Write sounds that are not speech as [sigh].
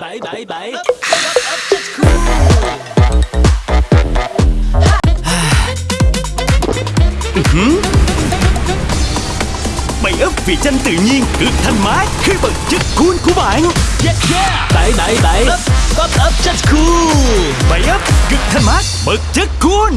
Bảy bảy bảy. [sighs] Bảy ấp vị chanh tự nhiên được thanh mát khi bật chất cool của bạn. Yeah yeah. Bảy bảy bảy. Up up up just cool. Bảy ấp cực thanh mát bật chất cool